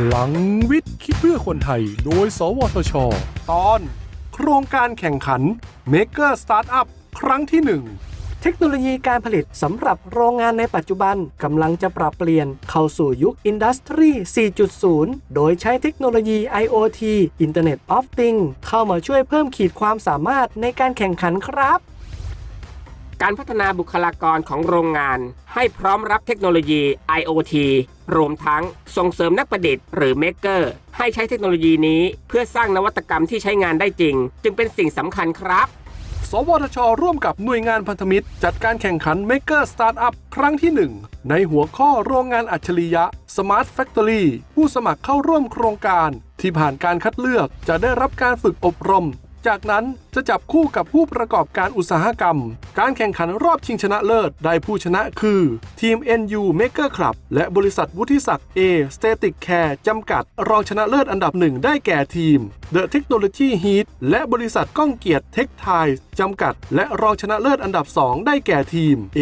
พลังวิทย์คิดเพื่อคนไทย โดย สวทช ตอน โครงการแข่งขัน Maker Startup ครั้งที่หนึ่งเทคโนโลยีการผลิตสำหรับโรงงานในปัจจุบันกำลังจะปรับเปลี่ยนเข้าสู่ยุค Industry 4.0 โดยใช้เทคโนโลยี IoT Internet of Things เข้ามาช่วยเพิ่มขีดความสามารถในการแข่งขันครับ การพัฒนาบุคลากรของโรงงาน ให้พร้อมรับเทคโนโลยี IoT รวมทั้งส่งเสริมนักประดิษฐ์หรือ Maker ให้ใช้เทคโนโลยีนี้เพื่อสร้างนวัตกรรมที่ใช้งานได้จริง จึงเป็นสิ่งสำคัญครับ สวทช ร่วมกับหน่วยงานพันธมิตร จัดการแข่งขัน Maker Startup ครั้งที่ 1 ในหัวข้อโรงงานอัจฉริยะ Smart Factory ผู้สมัครเข้าร่วมโครงการ ที่ผ่านการคัดเลือกจะได้รับการฝึกอบรม จากนั้นจะจับคู่กับผู้ประกอบการอุตสาหกรรม การแข่งขันรอบชิงชนะเลิศได้ผู้ชนะคือ ทีม NU Maker Club และบริษัทวุฒิศักดิ์ A Static Care จำกัด รองชนะเลิศอันดับหนึ่งได้แก่ทีม The Technology Heat และบริษัทก้องเกียรติเทคไทยจำกัด และรองชนะเลิศอันดับ 2 ได้แก่ทีม A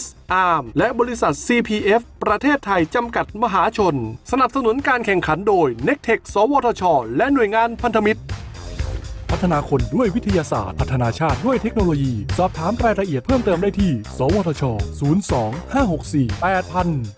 S Arm และบริษัท CPF ประเทศไทยจำกัดมหาชน สนับสนุนการแข่งขันโดย n e c t e c h สวทช และหน่วยงานพันธมิตร พัฒนาคนด้วยวิทยาศาสตร์ พัฒนาชาติด้วยเทคโนโลยี สอบถามรายละเอียดเพิ่มเติมได้ที่ สวทช 02 564 8000